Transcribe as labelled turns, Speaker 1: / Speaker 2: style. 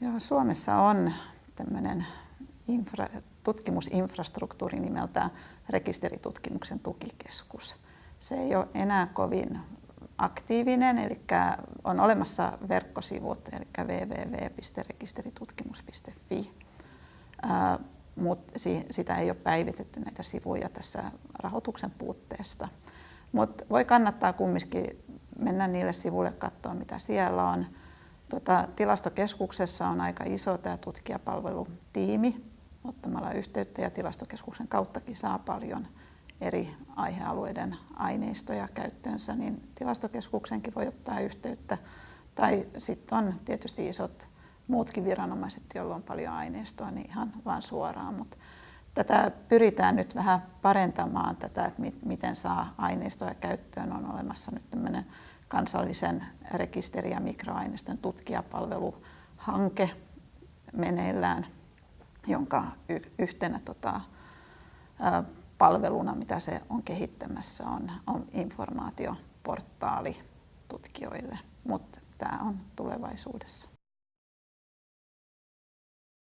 Speaker 1: Joo, Suomessa on tämmöinen infra, tutkimusinfrastruktuuri nimeltä Rekisteritutkimuksen tukikeskus. Se ei ole enää kovin aktiivinen, eli on olemassa verkkosivut, eli www.rekisteritutkimus.fi, mutta sitä ei ole päivitetty näitä sivuja tässä rahoituksen puutteesta. Mutta voi kannattaa kumminkin mennä niille sivuille katsoa, mitä siellä on. Tuota, tilastokeskuksessa on aika iso tämä tutkijapalvelutiimi ottamalla yhteyttä ja tilastokeskuksen kauttakin saa paljon eri aihealueiden aineistoja käyttöönsä, niin tilastokeskuksenkin voi ottaa yhteyttä. Tai sitten on tietysti isot muutkin viranomaiset, joilla on paljon aineistoa, niin ihan vaan suoraan. Mutta tätä pyritään nyt vähän parentamaan tätä, että miten saa aineistoja käyttöön. On olemassa nyt tämmöinen kansallisen rekisteri- ja mikroaineiston tutkijapalveluhanke meneillään, jonka yhtenä tota, palveluna, mitä se on kehittämässä, on, on informaatioportaali tutkijoille, mutta tämä on tulevaisuudessa.